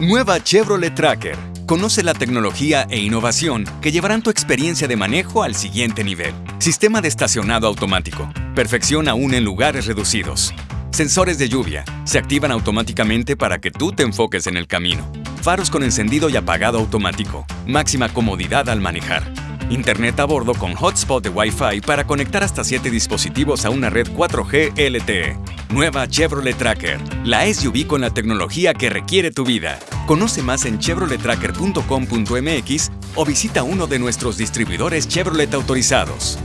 Nueva Chevrolet Tracker. Conoce la tecnología e innovación que llevarán tu experiencia de manejo al siguiente nivel. Sistema de estacionado automático. Perfección aún en lugares reducidos. Sensores de lluvia. Se activan automáticamente para que tú te enfoques en el camino. Faros con encendido y apagado automático. Máxima comodidad al manejar. Internet a bordo con hotspot de Wi-Fi para conectar hasta 7 dispositivos a una red 4G LTE. Nueva Chevrolet Tracker, la SUV con la tecnología que requiere tu vida. Conoce más en chevrolettracker.com.mx o visita uno de nuestros distribuidores Chevrolet autorizados.